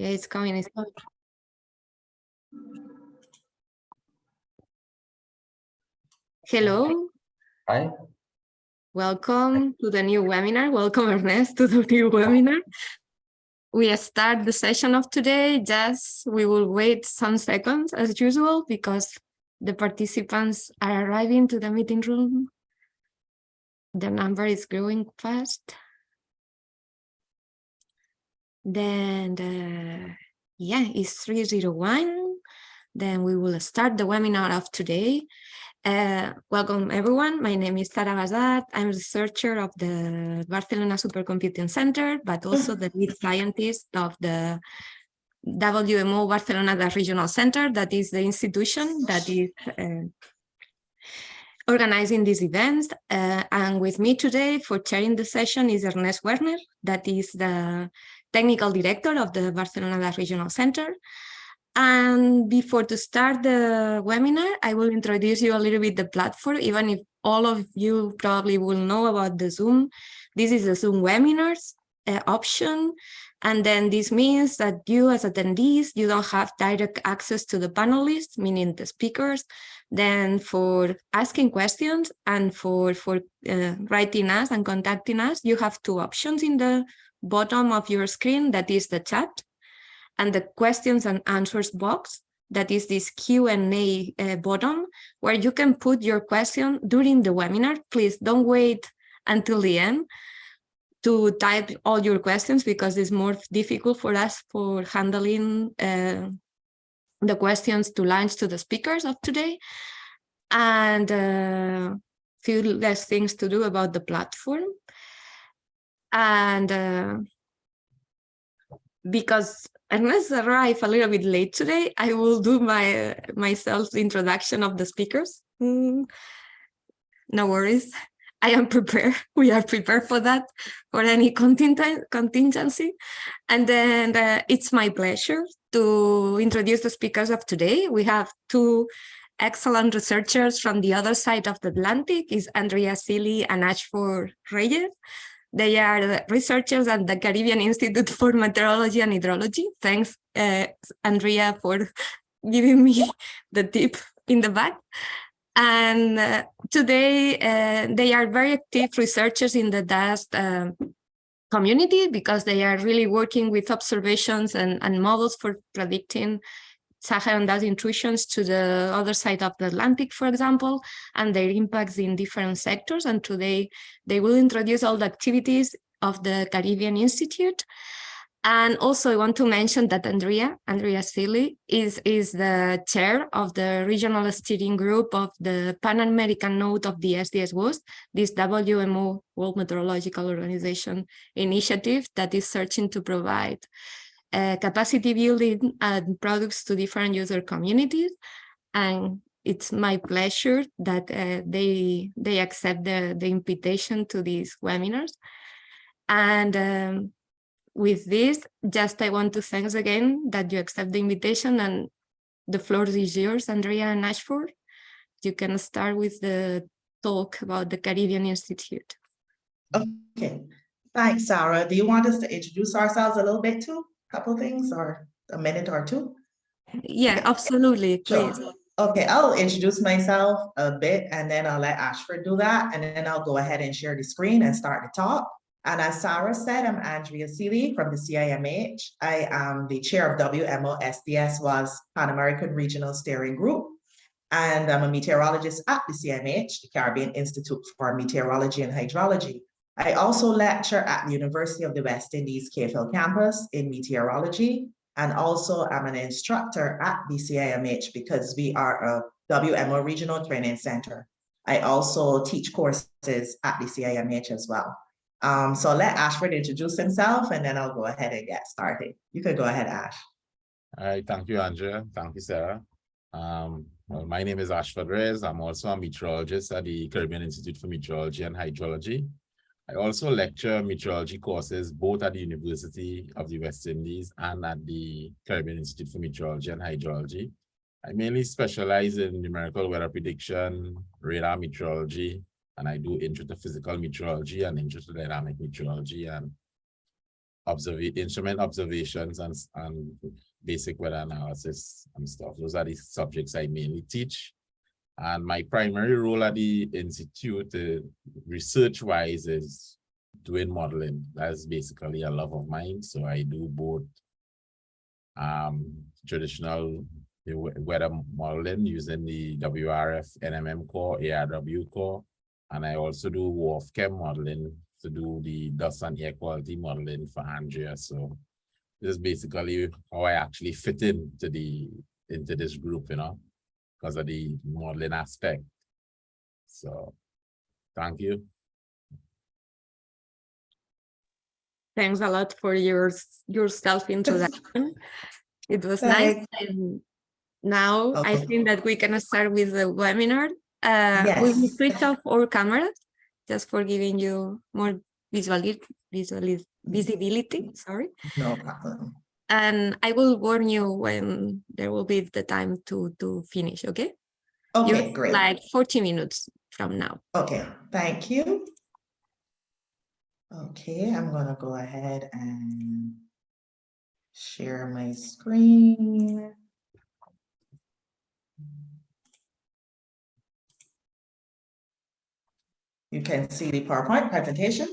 Yeah, it's coming. It's coming. Hello, Hi, welcome to the new webinar. Welcome, Ernest, to the new webinar. We start the session of today. Just we will wait some seconds as usual because the participants are arriving to the meeting room. The number is growing fast. Then, uh, yeah, it's 301. Then we will start the webinar of today. Uh, welcome everyone. My name is Sara Basart. I'm a researcher of the Barcelona Supercomputing Center, but also the lead scientist of the WMO Barcelona the Regional Center, that is the institution that is uh, organizing these events. Uh, and with me today for chairing the session is Ernest Werner, that is the technical director of the Barcelona Regional Center. And before to start the webinar, I will introduce you a little bit the platform, even if all of you probably will know about the Zoom. This is the Zoom webinars uh, option. And then this means that you as attendees, you don't have direct access to the panelists, meaning the speakers. Then for asking questions and for, for uh, writing us and contacting us, you have two options in the bottom of your screen, that is the chat and the questions and answers box that is this Q&A uh, button where you can put your question during the webinar. Please don't wait until the end to type all your questions because it's more difficult for us for handling uh, the questions to launch to the speakers of today and uh, few less things to do about the platform. And uh, because Ernest arrived a little bit late today. I will do my myself the introduction of the speakers. Mm, no worries. I am prepared. We are prepared for that, for any contingency. And then uh, it's my pleasure to introduce the speakers of today. We have two excellent researchers from the other side of the Atlantic, is Andrea Sealy and Ashford Reyes. They are researchers at the Caribbean Institute for Meteorology and Hydrology. Thanks, uh, Andrea, for giving me the tip in the back. And uh, today, uh, they are very active researchers in the dust uh, community because they are really working with observations and, and models for predicting Saharan dust intrusions to the other side of the Atlantic, for example, and their impacts in different sectors. And today they will introduce all the activities of the Caribbean Institute. And also I want to mention that Andrea, Andrea Sealy, is, is the chair of the regional steering group of the Pan American node of the SDS WAS, this WMO, World Meteorological Organization initiative that is searching to provide uh, capacity building and products to different user communities. And it's my pleasure that uh, they they accept the, the invitation to these webinars. And um, with this, just I want to thanks again that you accept the invitation and the floor is yours, Andrea and Ashford. You can start with the talk about the Caribbean Institute. Okay, thanks, Sarah. Do you want us to introduce ourselves a little bit too? Couple things or a minute or two? Yeah, absolutely, please. Sure. Okay, I'll introduce myself a bit and then I'll let Ashford do that. And then I'll go ahead and share the screen and start the talk. And as Sarah said, I'm Andrea Sealy from the CIMH. I am the chair of WMO SDS WAS Pan American Regional Steering Group. And I'm a meteorologist at the CIMH, the Caribbean Institute for Meteorology and Hydrology. I also lecture at the University of the West Indies Hill campus in meteorology, and also I'm an instructor at BCIMH because we are a WMO Regional Training Center. I also teach courses at BCIMH as well. Um, so let Ashford introduce himself and then I'll go ahead and get started. You can go ahead, Ash. All right, thank you, Andrea. Thank you, Sarah. Um, well, my name is Ashford Reyes. I'm also a meteorologist at the Caribbean Institute for Meteorology and Hydrology. I also lecture meteorology courses both at the University of the West Indies and at the Caribbean Institute for Meteorology and Hydrology. I mainly specialize in numerical weather prediction, radar meteorology, and I do intro to physical meteorology and intro to dynamic meteorology. And observe instrument observations and, and basic weather analysis and stuff. Those are the subjects I mainly teach. And my primary role at the institute, uh, research wise, is doing modeling. That's basically a love of mine. So I do both um, traditional weather modeling using the WRF NMM core, ARW core, and I also do WRF-Chem modeling to do the dust and air quality modeling for Andrea. So this is basically how I actually fit into the into this group, you know, because of the modeling aspect. So thank you. Thanks a lot for your your self introduction. It was nice. And now I think that we can start with the webinar. Uh, we will switch off our cameras just for giving you more visuali visualis visibility. Sorry. No problem. And I will warn you when there will be the time to to finish. Okay. Okay, great. Like 40 minutes from now. Okay, thank you. Okay, I'm gonna go ahead and share my screen. You can see the PowerPoint presentation.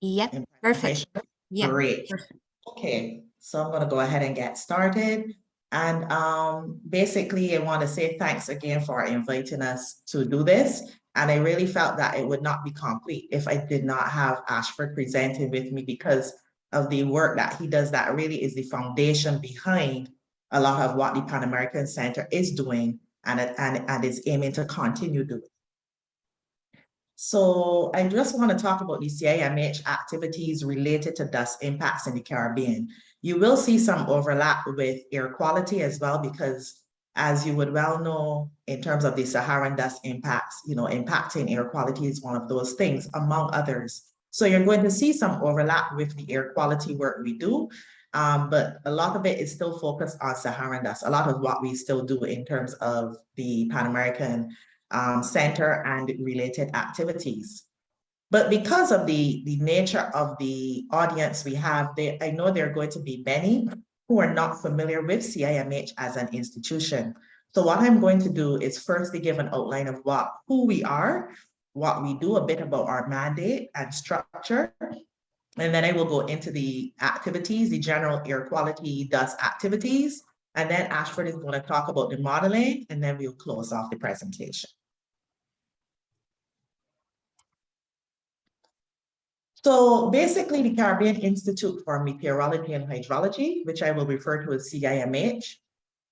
Yep. Perfect. Yeah. Great. perfect. Okay, so I'm gonna go ahead and get started. And um, basically, I want to say thanks again for inviting us to do this. And I really felt that it would not be complete if I did not have Ashford presenting with me because of the work that he does that really is the foundation behind a lot of what the Pan American Center is doing and, and, and is aiming to continue doing. So I just want to talk about the CIMH activities related to dust impacts in the Caribbean. You will see some overlap with air quality as well, because as you would well know, in terms of the Saharan dust impacts, you know, impacting air quality is one of those things, among others. So you're going to see some overlap with the air quality work we do, um, but a lot of it is still focused on Saharan dust. A lot of what we still do in terms of the Pan American um, Center and related activities. But because of the, the nature of the audience we have, there, I know there are going to be many who are not familiar with CIMH as an institution. So what I'm going to do is firstly give an outline of what, who we are, what we do, a bit about our mandate and structure. And then I will go into the activities, the general air quality dust activities. And then Ashford is going to talk about the modeling, and then we'll close off the presentation. So basically, the Caribbean Institute for Meteorology and Hydrology, which I will refer to as CIMH,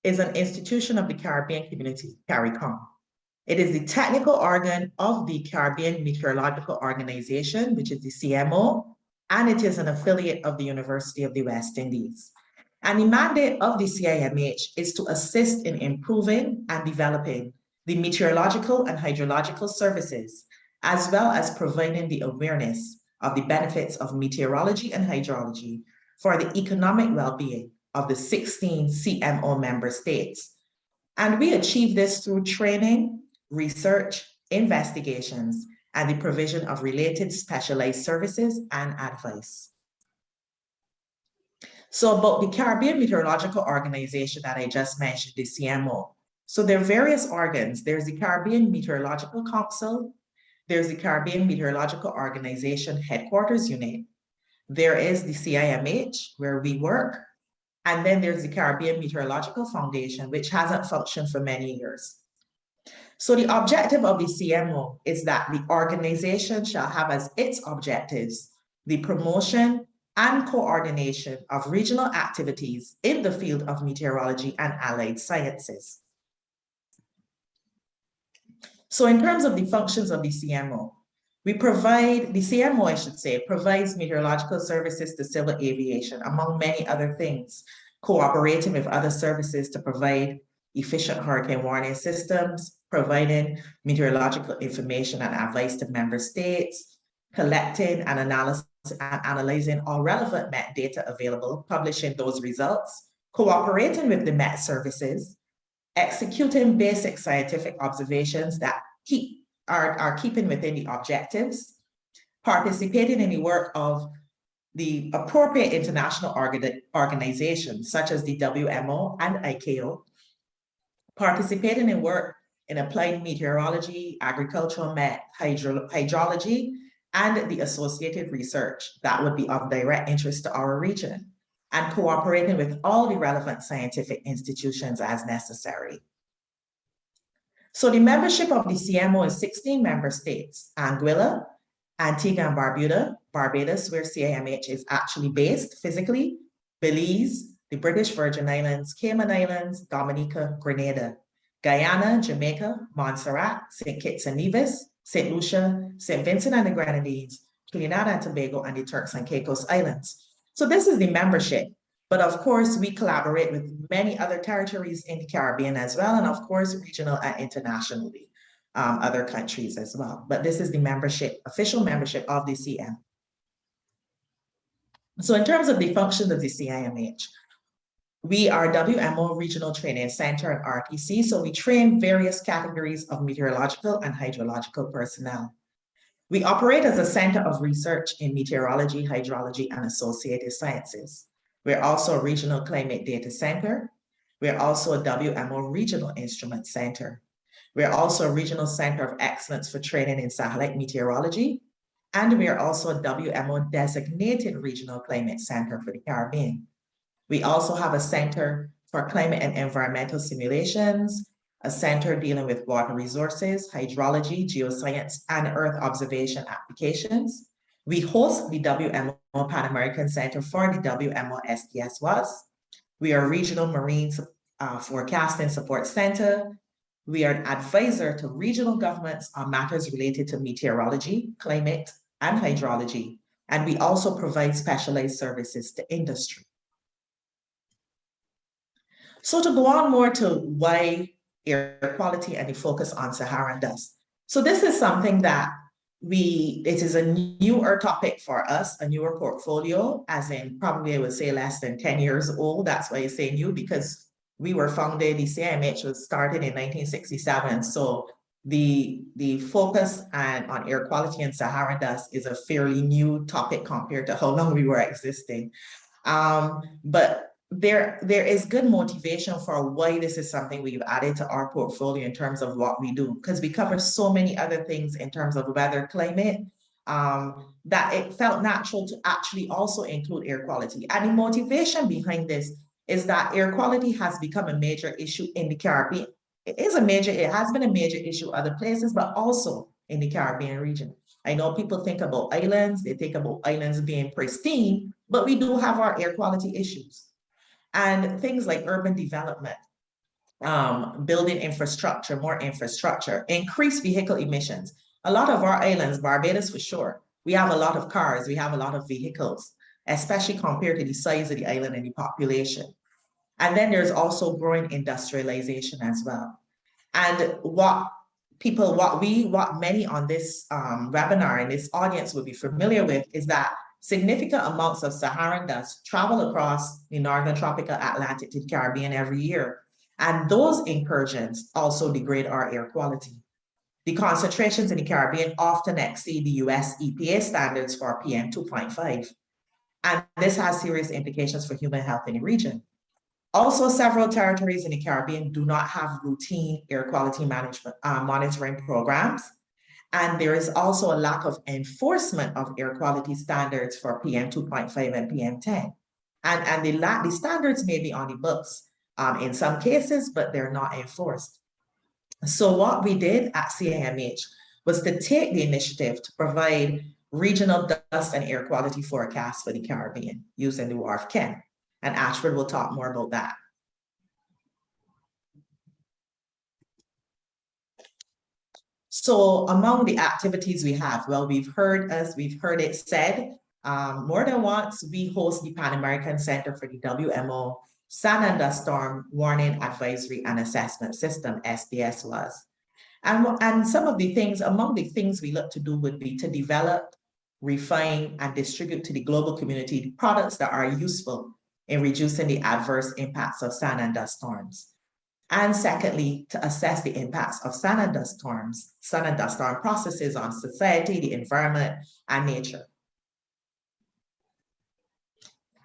is an institution of the Caribbean Community, CARICOM. It is the technical organ of the Caribbean Meteorological Organization, which is the CMO, and it is an affiliate of the University of the West Indies. And the mandate of the CIMH is to assist in improving and developing the meteorological and hydrological services, as well as providing the awareness of the benefits of meteorology and hydrology for the economic well-being of the 16 CMO member states. And we achieve this through training, research, investigations, and the provision of related specialized services and advice. So about the Caribbean Meteorological Organization that I just mentioned, the CMO. So there are various organs. There's the Caribbean Meteorological Council, there's the Caribbean Meteorological Organization Headquarters Unit. There is the CIMH where we work. And then there's the Caribbean Meteorological Foundation, which hasn't functioned for many years. So the objective of the CMO is that the organization shall have as its objectives the promotion and coordination of regional activities in the field of meteorology and allied sciences. So in terms of the functions of the CMO, we provide, the CMO, I should say, provides meteorological services to civil aviation, among many other things, cooperating with other services to provide efficient hurricane warning systems, providing meteorological information and advice to member states, collecting and analysis analyzing all relevant MET data available, publishing those results, cooperating with the MET services, executing basic scientific observations that keep are, are keeping within the objectives, participating in the work of the appropriate international orga- organizations such as the WMO and ICAO participating in work in applied meteorology, agricultural met, hydro- hydrology, and the associated research that would be of direct interest to our region, and cooperating with all the relevant scientific institutions as necessary. So the membership of the CMO is 16 member states, Anguilla, Antigua and Barbuda, Barbados, where CIMH is actually based physically, Belize, the British Virgin Islands, Cayman Islands, Dominica, Grenada, Guyana, Jamaica, Montserrat, St. Kitts and Nevis, St. Lucia, St. Vincent and the Grenadines, Trinidad and Tobago, and the Turks and Caicos Islands. So this is the membership. But of course, we collaborate with many other territories in the Caribbean as well, and of course, regional and internationally, um, other countries as well. But this is the membership, official membership of the CM. So in terms of the function of the CIMH, we are WMO Regional Training Center and RTC, so we train various categories of meteorological and hydrological personnel. We operate as a center of research in meteorology, hydrology, and associated sciences. We're also a regional climate data center. We're also a WMO Regional Instrument Center. We're also a regional center of excellence for training in satellite meteorology. And we are also a WMO designated regional climate center for the Caribbean. We also have a center for climate and environmental simulations, a center dealing with water resources, hydrology, geoscience, and Earth observation applications. We host the WMO Pan American Center for the WMO SDS WAS. We are regional marine uh, forecasting support center. We are an advisor to regional governments on matters related to meteorology, climate, and hydrology. And we also provide specialized services to industry. So to go on more to why air quality and the focus on Saharan dust. So this is something that we, it is a newer topic for us, a newer portfolio, as in probably I would say less than 10 years old. That's why I say new because we were founded, the CIMH was started in 1967. So the, the focus and on air quality and Saharan dust is a fairly new topic compared to how long we were existing. Um, but there there is good motivation for why this is something we've added to our portfolio in terms of what we do because we cover so many other things in terms of weather climate um, that it felt natural to actually also include air quality. And the motivation behind this is that air quality has become a major issue in the Caribbean. It is a major it has been a major issue other places but also in the Caribbean region. I know people think about islands they think about islands being pristine but we do have our air quality issues and things like urban development, um, building infrastructure, more infrastructure, increase vehicle emissions. A lot of our islands, Barbados for sure, we have a lot of cars, we have a lot of vehicles, especially compared to the size of the island and the population. And then there's also growing industrialization as well. And what people, what we, what many on this um, webinar and this audience will be familiar with is that significant amounts of Saharan dust travel across the northern tropical Atlantic to the Caribbean every year. And those incursions also degrade our air quality. The concentrations in the Caribbean often exceed the US EPA standards for PM 2.5. And this has serious implications for human health in the region. Also, several territories in the Caribbean do not have routine air quality management uh, monitoring programs and there is also a lack of enforcement of air quality standards for PM 2.5 and PM 10. And, and the, the standards may be on the books um, in some cases, but they're not enforced. So what we did at CIMH was to take the initiative to provide regional dust and air quality forecasts for the Caribbean using the WRF-Chem. And Ashford will talk more about that. So among the activities we have, well, we've heard, as we've heard it said, um, more than once, we host the Pan American Center for the WMO Sand and Dust Storm Warning Advisory and Assessment System, SDS WAS. And, and some of the things, among the things we look to do would be to develop, refine, and distribute to the global community products that are useful in reducing the adverse impacts of sand and dust storms. And secondly, to assess the impacts of sand and dust storms, sand and dust storm processes on society, the environment, and nature.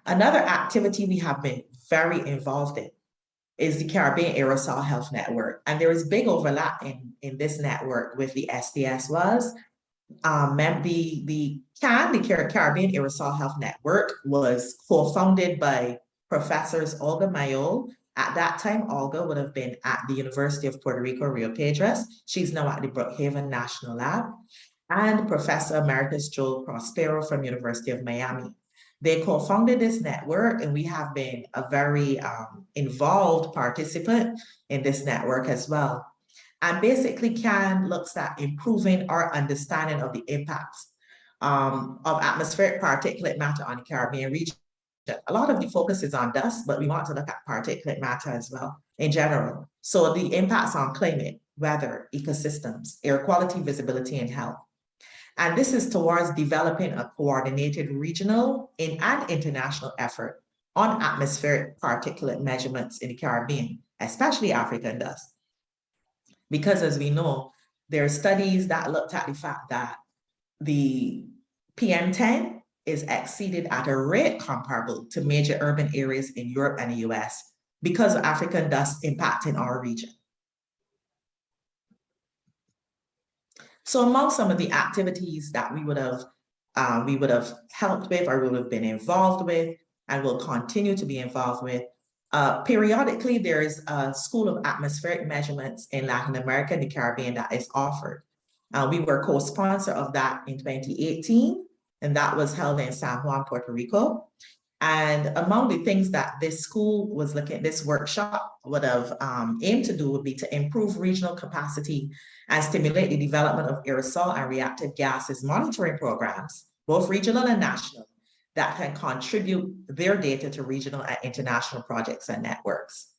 Another activity we have been very involved in is the Caribbean Aerosol Health Network. And there is big overlap in, in this network with the SDS WAS. Um, the, the CAN, the Caribbean Aerosol Health Network, was co-founded by professors Olga Mayol. At that time, Olga would have been at the University of Puerto Rico, Rio Piedras. She's now at the Brookhaven National Lab. And Professor Emeritus Joel Prospero from University of Miami. They co-founded this network and we have been a very um, involved participant in this network as well. And basically CAN looks at improving our understanding of the impacts um, of atmospheric particulate matter on the Caribbean region. A lot of the focus is on dust, but we want to look at particulate matter as well in general. So the impacts on climate, weather, ecosystems, air quality, visibility, and health. And this is towards developing a coordinated regional and international effort on atmospheric particulate measurements in the Caribbean, especially African dust. Because as we know, there are studies that looked at the fact that the PM10 is exceeded at a rate comparable to major urban areas in Europe and the US because of African dust impacting our region. So among some of the activities that we would have uh, we would have helped with or would have been involved with and will continue to be involved with. Uh, periodically, there is a School of Atmospheric Measurements in Latin America and the Caribbean that is offered. Uh, we were co-sponsor of that in 2018, and that was held in San Juan, Puerto Rico. And among the things that this school was looking, this workshop would have um, aimed to do would be to improve regional capacity and stimulate the development of aerosol and reactive gases monitoring programs, both regional and national, that can contribute their data to regional and international projects and networks.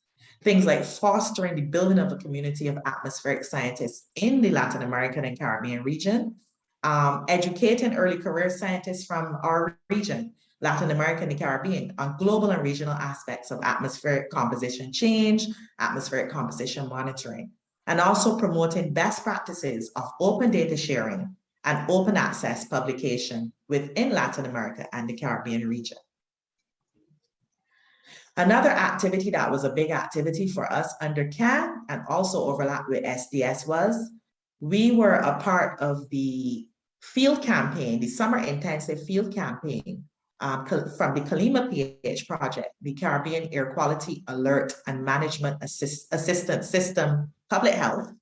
Things like fostering the building of a community of atmospheric scientists in the Latin American and Caribbean region, um, educating early career scientists from our region Latin America and the Caribbean on global and regional aspects of atmospheric composition change, atmospheric composition monitoring, and also promoting best practices of open data sharing and open access publication within Latin America and the Caribbean region. Another activity that was a big activity for us under CAN and also overlapped with SDS WAS we were a part of the field campaign, the summer intensive field campaign um, from the Kalima PH project, the Caribbean Air Quality Alert and Management Assist Assistance System Public Health.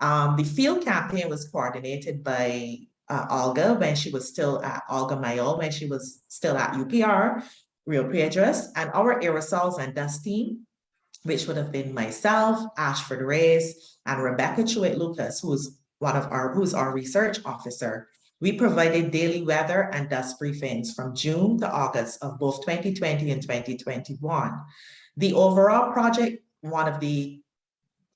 Um, the field campaign was coordinated by uh, Olga when she was still at Olga Mayol, when she was still at UPR, Rio Piedras, and our aerosols and dust team, which would have been myself, Ashford Reyes, and Rebecca Chewit Lucas, who's one of our, who's our research officer we provided daily weather and dust briefings from June to August of both 2020 and 2021. The overall project, one of the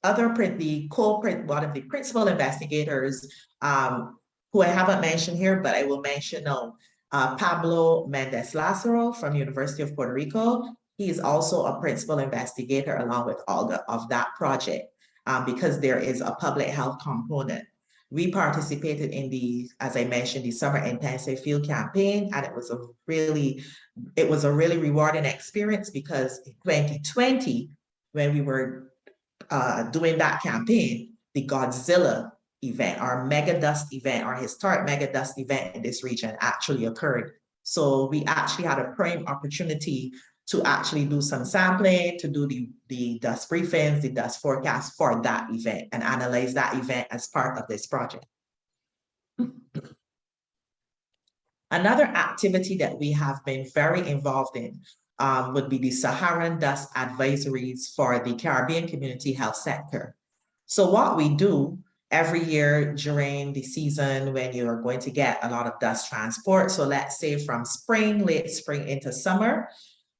other, the co-print, one of the principal investigators um, who I haven't mentioned here, but I will mention now, uh, Pablo Mendez Lazaro from University of Puerto Rico. He is also a principal investigator along with Olga of that project um, because there is a public health component. We participated in the, as I mentioned, the summer intensive field campaign, and it was a really, it was a really rewarding experience because in 2020, when we were uh, doing that campaign, the Godzilla event, our mega dust event, our historic mega dust event in this region actually occurred. So we actually had a prime opportunity to actually do some sampling, to do the, the dust briefings, the dust forecast for that event and analyze that event as part of this project. Another activity that we have been very involved in um, would be the Saharan dust advisories for the Caribbean community health sector. So what we do every year during the season when you are going to get a lot of dust transport, so let's say from spring, late spring into summer,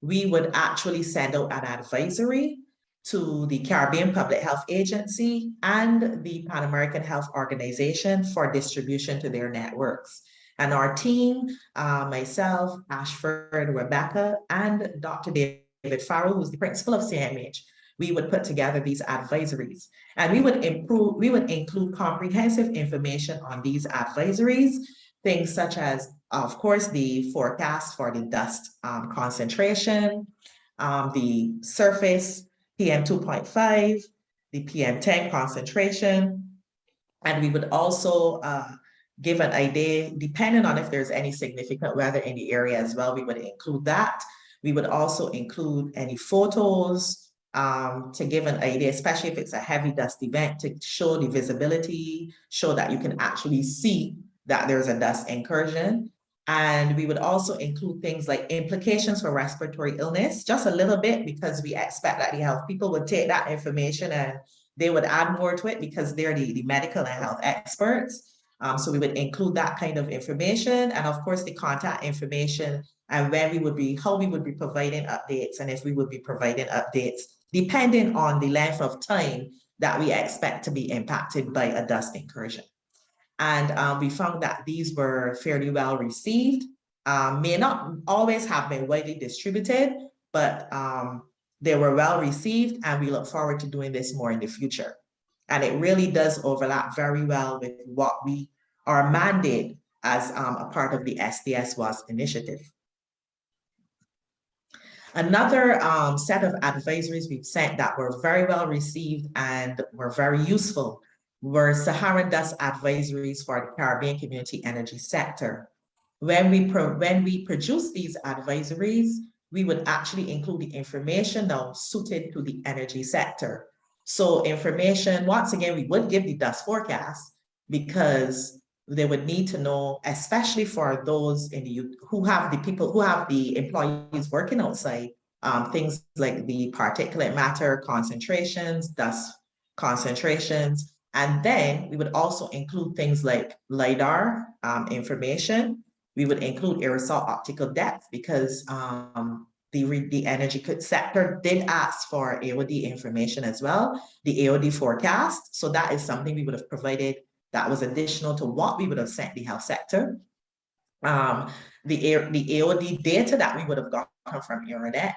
we would actually send out an advisory to the Caribbean Public Health Agency and the Pan American Health Organization for distribution to their networks. And our team, uh, myself, Ashford, Rebecca, and Dr. David Farrell, who's the principal of CIMH, we would put together these advisories. And we would improve, we would include comprehensive information on these advisories, things such as of course, the forecast for the dust um, concentration, um, the surface PM two point five, the PM ten concentration. And we would also uh, give an idea, depending on if there's any significant weather in the area as well, we would include that. We would also include any photos um, to give an idea, especially if it's a heavy dust event, to show the visibility, show that you can actually see that there's a dust incursion. And we would also include things like implications for respiratory illness, just a little bit, because we expect that the health people would take that information and they would add more to it because they're the, the medical and health experts. Um, so we would include that kind of information and of course the contact information and when we would be, how we would be providing updates and if we would be providing updates depending on the length of time that we expect to be impacted by a dust incursion. And um, we found that these were fairly well received, um, may not always have been widely distributed, but um, they were well received and we look forward to doing this more in the future. And it really does overlap very well with what we are mandate as um, a part of the SDS WAS initiative. Another um, set of advisories we've sent that were very well received and were very useful were Saharan dust advisories for the Caribbean community energy sector. When we, when we produce these advisories, we would actually include the information now suited to the energy sector. So information, once again, we would give the dust forecast because they would need to know, especially for those in the who have the people who have the employees working outside, um, things like the particulate matter concentrations, dust concentrations, and then we would also include things like LIDAR um, information. We would include aerosol optical depth because um, the, the energy sector did ask for AOD information as well, the AOD forecast. So that is something we would have provided that was additional to what we would have sent the health sector. Um, the, the AOD data that we would have gotten from AERONET,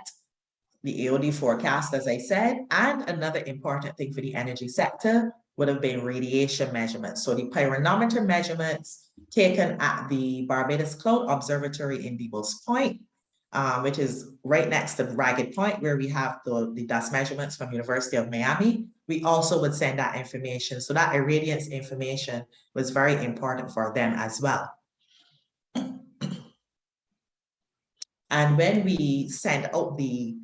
the AOD forecast, as I said, and another important thing for the energy sector would have been radiation measurements. So the pyranometer measurements taken at the Barbados Cloud Observatory in Deebles Point, um, which is right next to Ragged Point, where we have the, the dust measurements from University of Miami. We also would send that information. So that irradiance information was very important for them as well. And when we send out the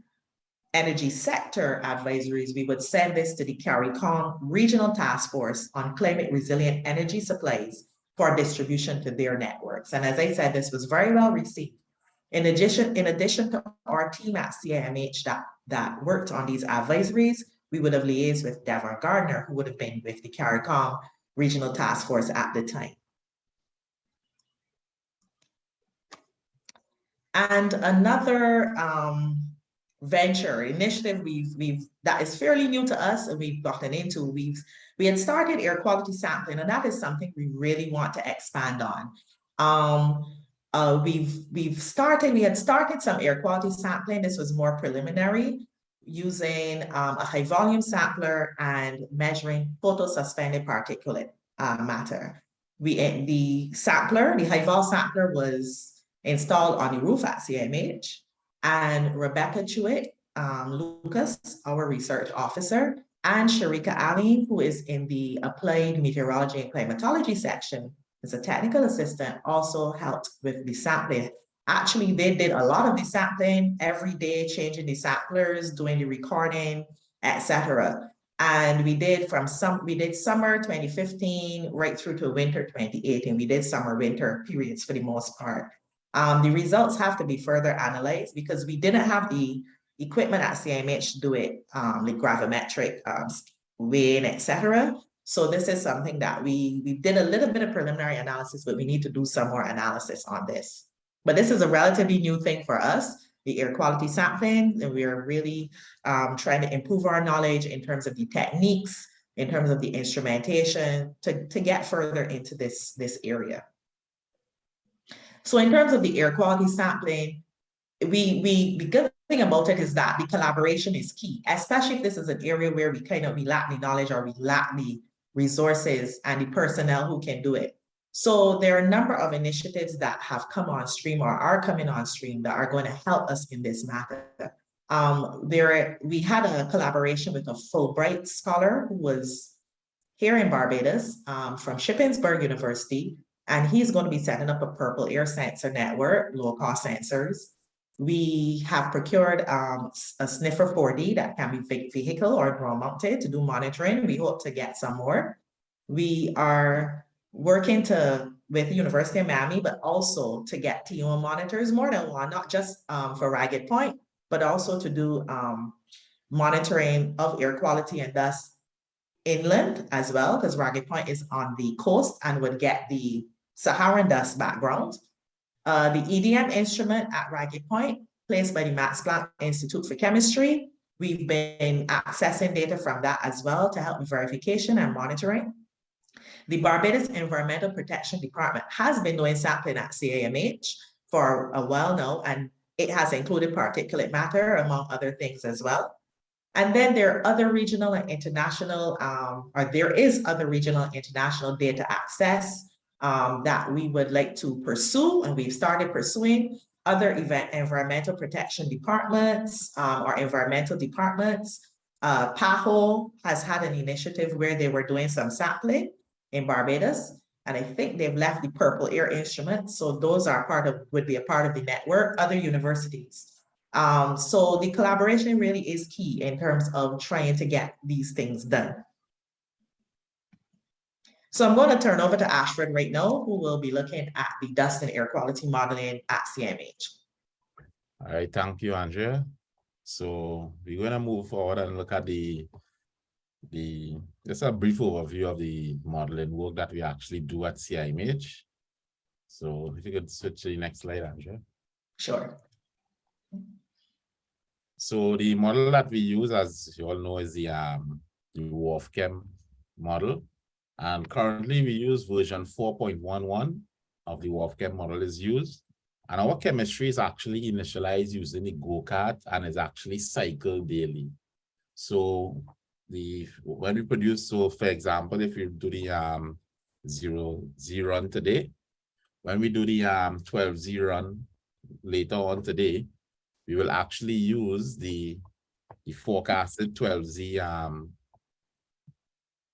energy sector advisories, we would send this to the CARICOM Regional Task Force on Climate Resilient Energy Supplies for distribution to their networks. And as I said, this was very well received. In addition, in addition to our team at CIMH that, that worked on these advisories, we would have liaised with Devon Gardner, who would have been with the CARICOM Regional Task Force at the time. And another um, venture initiative we've we've that is fairly new to us and we've gotten into. We've we had started air quality sampling and that is something we really want to expand on. Um uh we've we've started we had started some air quality sampling. This was more preliminary using um, a high volume sampler and measuring total suspended particulate uh, matter. We the sampler the high vol sampler was installed on the roof at CIMH and Rebecca Chewit um, Lucas, our research officer, and Sharika Ali, who is in the Applied Meteorology and Climatology section, as a technical assistant, also helped with the sampling. Actually, they did a lot of the sampling every day, changing the samplers, doing the recording, etc. And we did from some, we did summer 2015 right through to winter 2018. We did summer winter periods for the most part. Um, the results have to be further analyzed because we didn't have the equipment at CIMH to do it, um, the gravimetric um, weighing, etc. So this is something that we, we did a little bit of preliminary analysis, but we need to do some more analysis on this. But this is a relatively new thing for us, the air quality sampling, and we are really um, trying to improve our knowledge in terms of the techniques, in terms of the instrumentation to, to get further into this, this area. So in terms of the air quality sampling, we, we, the good thing about it is that the collaboration is key, especially if this is an area where we kind of, we lack the knowledge or we lack the resources and the personnel who can do it. So there are a number of initiatives that have come on stream or are coming on stream that are going to help us in this matter. Um, there, we had a collaboration with a Fulbright scholar who was here in Barbados um, from Shippensburg University, and he's going to be setting up a purple air sensor network, low cost sensors. We have procured um, a sniffer 4D that can be vehicle or drone mounted to do monitoring. We hope to get some more. We are working to with the University of Miami, but also to get TO monitors, more than one, not just um, for Ragged Point, but also to do um, monitoring of air quality and thus inland as well, because Ragged Point is on the coast and would get the Saharan dust background. Uh, the EDM instrument at Ragged Point, placed by the Max Planck Institute for Chemistry. We've been accessing data from that as well to help with verification and monitoring. The Barbados Environmental Protection Department has been doing sampling at CIMH for a while now, and it has included particulate matter among other things as well. And then there are other regional and international, um, or there is other regional and international data access um, that we would like to pursue, and we've started pursuing other event environmental protection departments um, or environmental departments. Uh, PAHO has had an initiative where they were doing some sampling in Barbados. And I think they've left the purple air instruments. So those are part of, would be a part of the network, other universities. Um, so the collaboration really is key in terms of trying to get these things done. So I'm going to turn over to Ashford right now, who will be looking at the dust and air quality modeling at CIMH. All right, thank you, Andrea. So we're going to move forward and look at the the just a brief overview of the modeling work that we actually do at CIMH. So if you could switch to the next slide, Andrea. Sure. So the model that we use, as you all know, is the um the WRF-Chem model. And currently we use version 4.11 of the WRF-Chem model is used. And our chemistry is actually initialized using the GOCART and is actually cycled daily. So the when we produce, so for example, if you do the um zero Z run today, when we do the um 12 Z run later on today, we will actually use the the forecasted 12 Z um,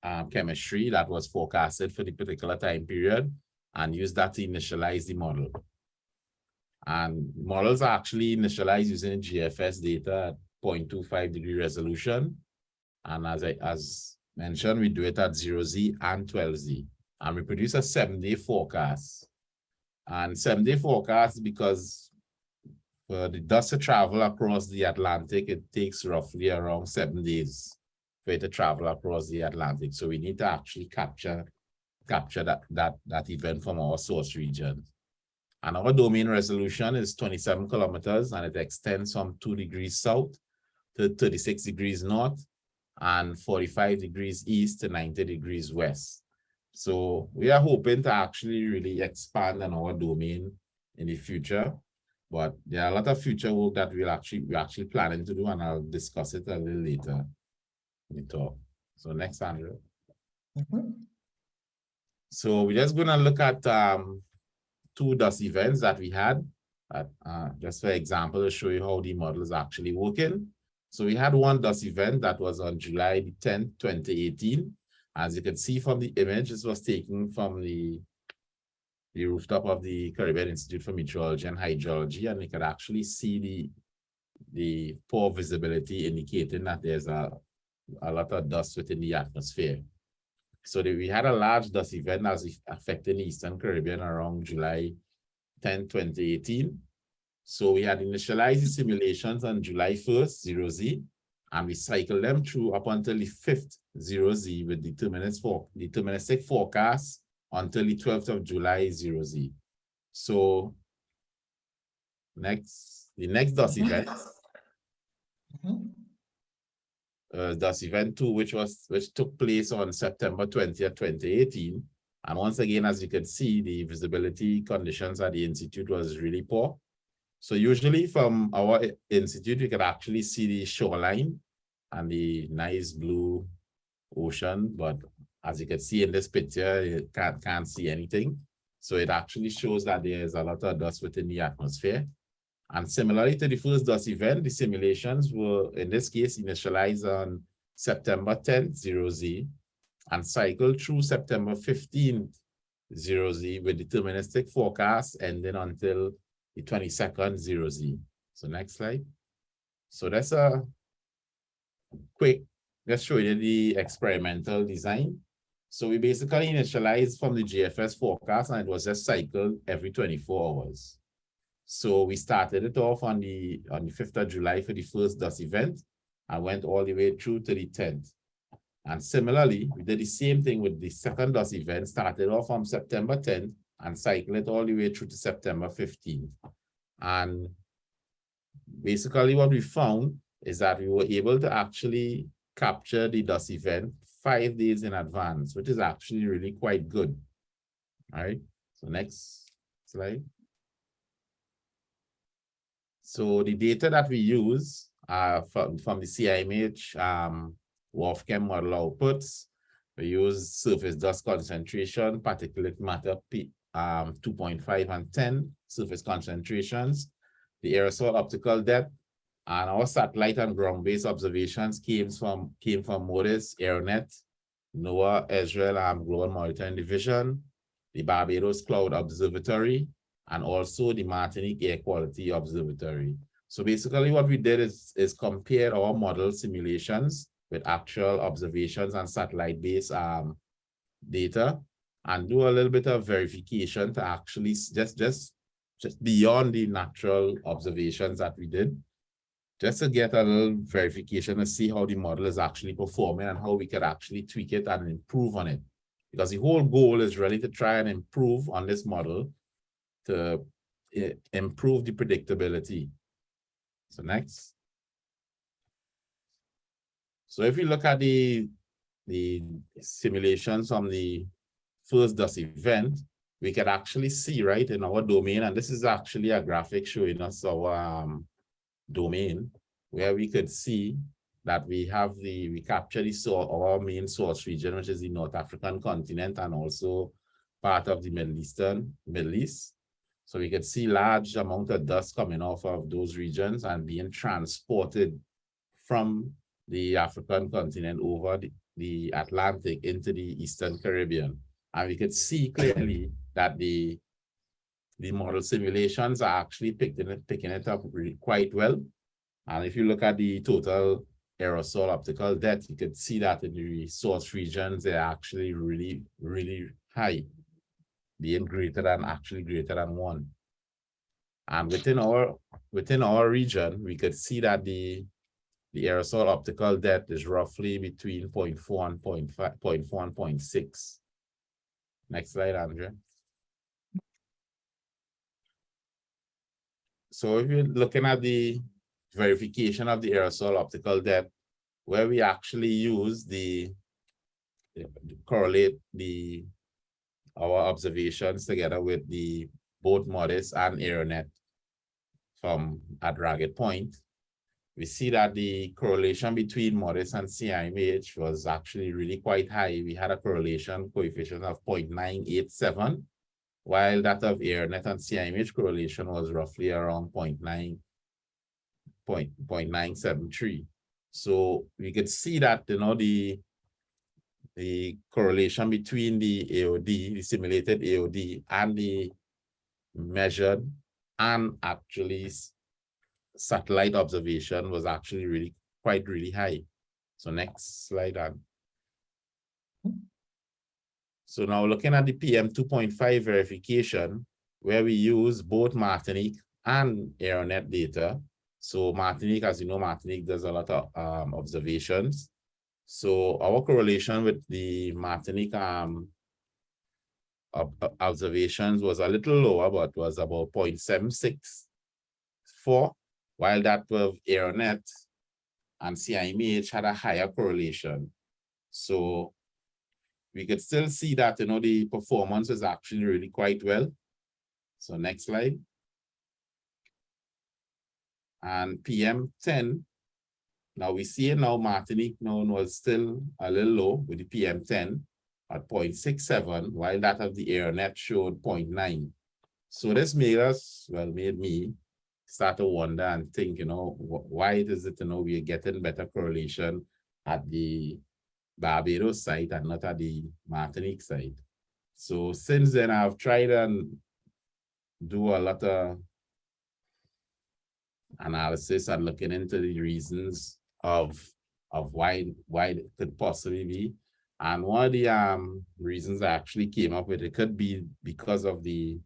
um chemistry that was forecasted for the particular time period and use that to initialize the model. And models are actually initialized using GFS data at 0.25 degree resolution and as I as mentioned, we do it at 0Z and 12Z. And we produce a seven-day forecast. And seven-day forecast because for the dust to travel across the Atlantic, it takes roughly around seven days for it to travel across the Atlantic. So we need to actually capture capture that that that event from our source region. And our domain resolution is 27 kilometers and it extends from 2 degrees south to 36 degrees north and 45 degrees east to 90 degrees west. So we are hoping to actually really expand on our domain in the future, but there are a lot of future work that we'll actually we're actually planning to do, and I'll discuss it a little later the talk. So next, Andrea. Mm -hmm. So we're just gonna look at um, two dust events that we had, at, uh, just for example, to show you how the model is actually working. So we had one dust event that was on July the 10th, 2018. As you can see from the image, this was taken from the, the rooftop of the Caribbean Institute for Meteorology and Hydrology, and you could actually see the, the poor visibility indicating that there's a, a lot of dust within the atmosphere. So the, we had a large dust event as affecting the Eastern Caribbean around July 10, 2018. So we had initialized the simulations on July 1st, 0Z, and we cycled them through up until the 5th, 0Z with deterministic, for, deterministic forecast until the 12th of July, 0Z. So next, the next DOS event, mm-hmm. Uh, DOS event two, which was which took place on September 20th, 2018. And once again, as you can see, the visibility conditions at the Institute was really poor. So usually from our institute, you can actually see the shoreline and the nice blue ocean. But As you can see in this picture, you can't, can't see anything. So it actually shows that there is a lot of dust within the atmosphere. And similarly to the first dust event, the simulations were, in this case, initialized on September 10th, 0Z, and cycled through September 15th, 0Z with deterministic forecast ending until the 22nd, 0Z. So next slide. So that's a quick, let's show you the experimental design. So we basically initialized from the GFS forecast and it was just cycled every 24 hours. So we started it off on the on the 5th of July for the first dust event and went all the way through to the 10th. And similarly, we did the same thing with the second dust event, started off on September 10th and cycled it all the way through to September 15th. And basically what we found is that we were able to actually capture the dust event five days in advance, which is actually really quite good. All right, so next slide. So the data that we use uh, from, from the CIMH um, WRF-Chem model outputs, we use surface dust concentration, particulate matter P, um, 2.5 and 10 surface concentrations, the aerosol optical depth, and our satellite and ground-based observations came from came from MODIS, AeroNet, NOAA, ESRL, and Global Monitoring Division, the Barbados Cloud Observatory, and also the Martinique Air Quality Observatory. So basically what we did is, is compare our model simulations with actual observations and satellite-based um, data and do a little bit of verification to actually just, just, just beyond the natural observations that we did, just to get a little verification and see how the model is actually performing and how we could actually tweak it and improve on it. Because the whole goal is really to try and improve on this model to uh, improve the predictability. So next. So if you look at the, the simulations from the first dust event, we can actually see right in our domain, and this is actually a graphic showing us our um, domain, where we could see that we have the, we capture the so our main source region, which is the North African continent and also part of the Middle Eastern, Middle East. So we could see large amount of dust coming off of those regions and being transported from the African continent over the, the Atlantic into the Eastern Caribbean. And we could see clearly that the, the model simulations are actually picking it, picking it up quite well. And if you look at the total aerosol optical depth, you could see that in the source regions, they're actually really, really high, being greater than actually greater than one. And within our within our region, we could see that the the aerosol optical depth is roughly between 0.4 and 0.5, 0.4 and 0.6. Next slide, Andrea. So if you're looking at the verification of the aerosol optical depth, where we actually use the, the correlate the our observations together with the both MODIS and AeroNet from at Ragged Point, we see that the correlation between MODIS and CIMH was actually really quite high. We had a correlation coefficient of 0.987, while that of AeroNet and CIMH correlation was roughly around 0.9, 0.973. So we could see that, you know, the, the correlation between the AOD, the simulated AOD, and the measured and actually satellite observation was actually really quite really high. So next slide on. So now looking at the PM 2.5 verification, where we use both Martinique and AeroNet data. So Martinique, as you know, Martinique does a lot of um, observations. So our correlation with the Martinique um, observations was a little lower, but was about 0.764 while that with AeroNet and CIMH had a higher correlation. So we could still see that, you know, the performance is actually really quite well. So next slide. And PM10, now we see it now Martinique known was still a little low with the PM10, at 0.67, while that of the AeroNet showed 0.9. So this made us, well, made me start to wonder and think, you know, wh- why is it, you know, we are getting better correlation at the Barbados site and not at the Martinique site. So since then, I've tried and do a lot of analysis and looking into the reasons of of why why it could possibly be. And one of the um reasons I actually came up with it could be because of the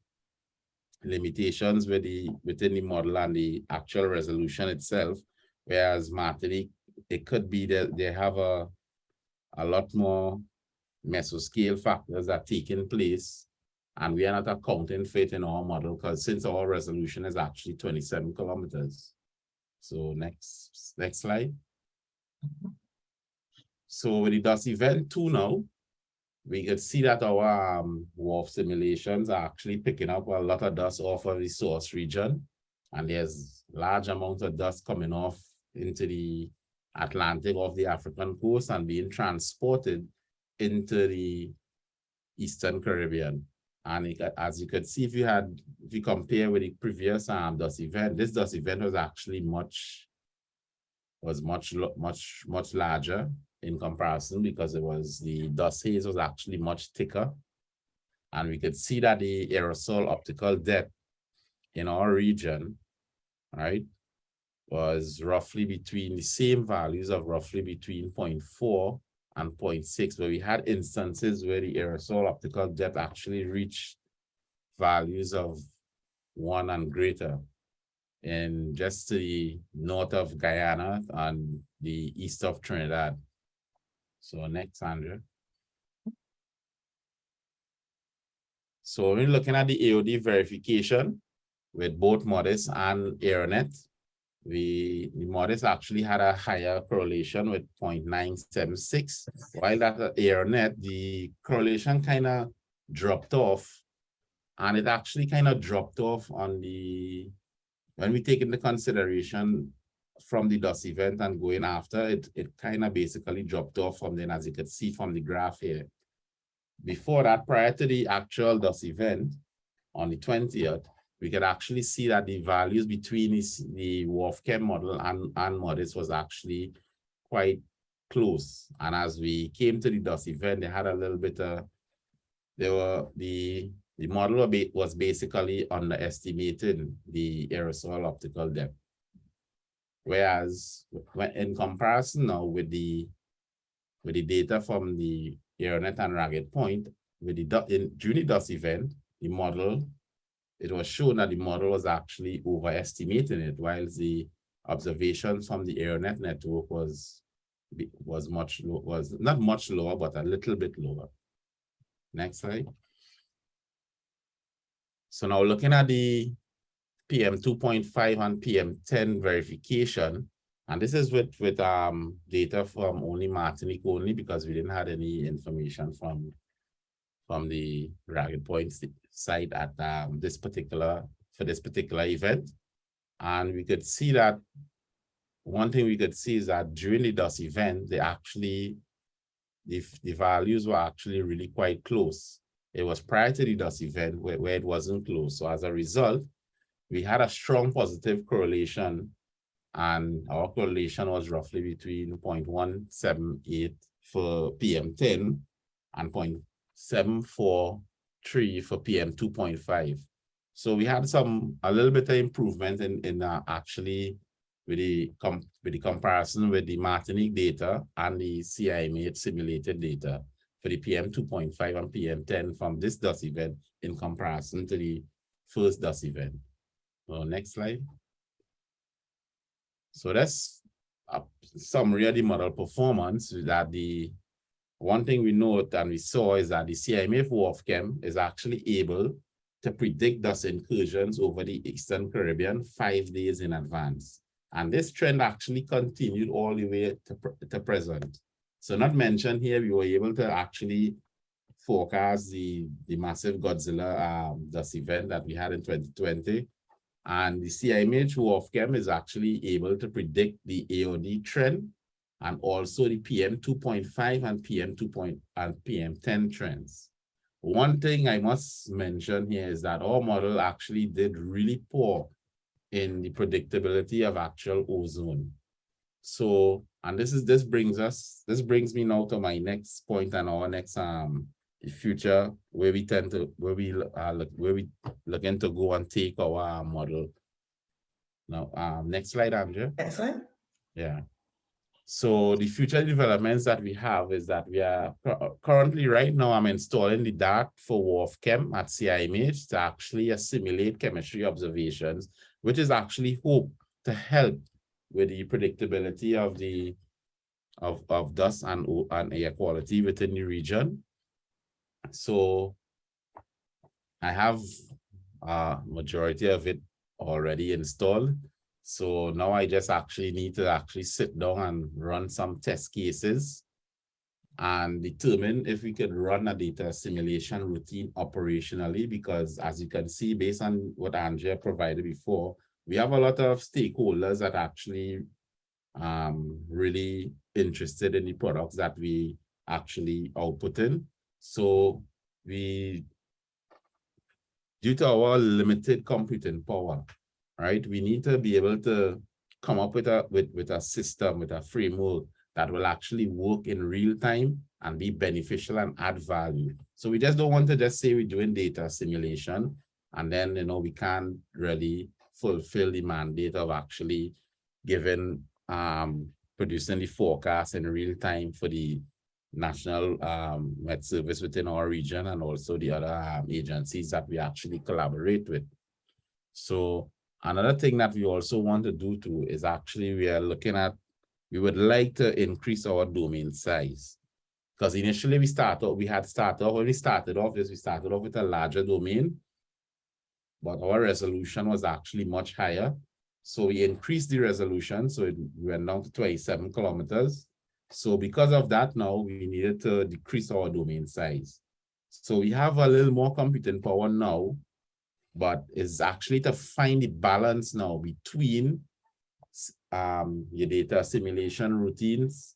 limitations with the within the model and the actual resolution itself. Whereas Martinique, it could be that they have a a lot more mesoscale factors that taking place. And we are not accounting for it in our model because since our resolution is actually 27 kilometers. So next, next slide. So with the dust event two now, we could see that our um, WRF simulations are actually picking up a lot of dust off of the source region. And there's large amounts of dust coming off into the Atlantic off the African coast and being transported into the Eastern Caribbean. And it, as you could see, if you had, if you compare with the previous um, dust event, this dust event was actually much, was much, much, much larger in comparison because it was the dust haze was actually much thicker. And we could see that the aerosol optical depth in our region, right, was roughly between the same values of roughly between 0.4 and 0.6, where we had instances where the aerosol optical depth actually reached values of one and greater in just the north of Guyana and the east of Trinidad. So next, Sandra. So we're looking at the AOD verification with both MODIS and AeroNet. We, the MODIS actually had a higher correlation with 0.976, while that uh, at AeroNet, the correlation kind of dropped off. And it actually kind of dropped off on the, when we take into consideration from the dust event and going after, it, it kind of basically dropped off from then, as you could see from the graph here. Before that, prior to the actual dust event on the 20th, we could actually see that the values between this, the WRF-Chem model and, and MODIS was actually quite close. And as we came to the dust event, they had a little bit of, they were, the, the model was basically underestimating the aerosol optical depth. Whereas in comparison now with the with the data from the AeroNet and Ragged Point, with the in during the dust event, the model, it was shown that the model was actually overestimating it, while the observations from the AeroNet network was was much was not much lower, but a little bit lower. Next slide. So now looking at the PM two point five and PM ten verification. And this is with, with um data from only Martinique only because we didn't have any information from from the Ragged Point si- site at um this particular, for this particular event. And we could see that one thing we could see is that during the dust event, they actually, the, the values were actually really quite close. It was prior to the dust event where, where it wasn't close. So as a result, we had a strong positive correlation and our correlation was roughly between 0.178 for PM10 and 0.743 for PM2.5. So we had some, a little bit of improvement in, in uh, actually with the, com with the comparison with the Martinique data and the CIMH simulated data for the PM2.5 and PM10 from this dust event in comparison to the first dust event. So next slide. So that's a summary of the model performance that the one thing we note and we saw is that the CIMH WRF-Chem is actually able to predict dust incursions over the Eastern Caribbean five days in advance. And this trend actually continued all the way to, to present. So not mentioned here, we were able to actually forecast the, the massive Godzilla um, dust event that we had in 2020. And the CIMH WRF-Chem is actually able to predict the AOD trend and also the PM two point five and PM two point and PM ten trends. One thing I must mention here is that our model actually did really poor in the predictability of actual ozone. So, and this is, this brings us, this brings me now to my next point and our next, um, future where we tend to, where we, uh, look, where we looking to go and take our model. Now, um, next slide, Andrea. Excellent. Yeah. So the future developments that we have is that we are currently right now I'm installing the DART for WRF-Chem at CIMH to actually assimilate chemistry observations, which is actually hope to help with the predictability of the of, of dust and, and air quality within the region. So I have a majority of it already installed. So now I just actually need to actually sit down and run some test cases and determine if we could run a data assimilation routine operationally, because as you can see, based on what Andrea provided before, we have a lot of stakeholders that actually um, really interested in the products that we actually output in. So we, due to our limited computing power, right? We need to be able to come up with a with, with a system, with a framework that will actually work in real time and be beneficial and add value. So we just don't want to just say we're doing data assimilation and then you know we can't really fulfill the mandate of actually giving um producing the forecast in real time for the national um Met service within our region and also the other um, agencies that we actually collaborate with. So Another thing that we also want to do too is actually we are looking at, we would like to increase our domain size. Because initially we started, we had started, off, when we started off is we started off with a larger domain, but our resolution was actually much higher. So we increased the resolution, so it went down to 27 kilometers. So because of that now, we needed to decrease our domain size. So we have a little more computing power now, but it's actually to find the balance now between um, your data assimilation routines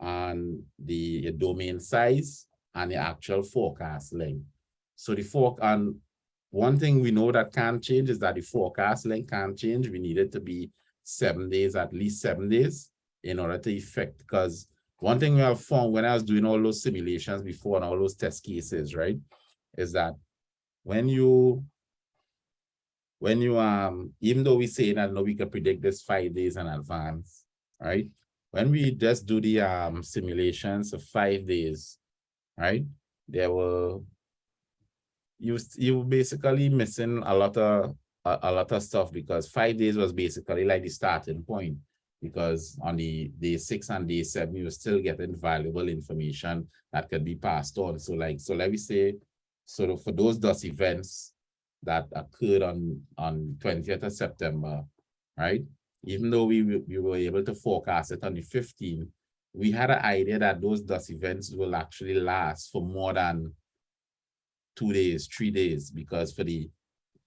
and the domain size and the actual forecast length. So the fork and one thing we know that can't change is that the forecast length can't change. We need it to be seven days, at least seven days in order to effect, because one thing we have found when I was doing all those simulations before and all those test cases, right? Is that when you when you um even though we say that no we can predict this five days in advance right? When we just do the um simulations of five days right? There will you you basically missing a lot of a, a lot of stuff because five days was basically like the starting point because on the day six and day seven you're still getting valuable information that could be passed on. So like so let me say so for those dust events that occurred on, on twentieth of September, right? Even though we, were- we were able to forecast it on the fifteenth, we had an idea that those dust events will actually last for more than two days, three days, because for the,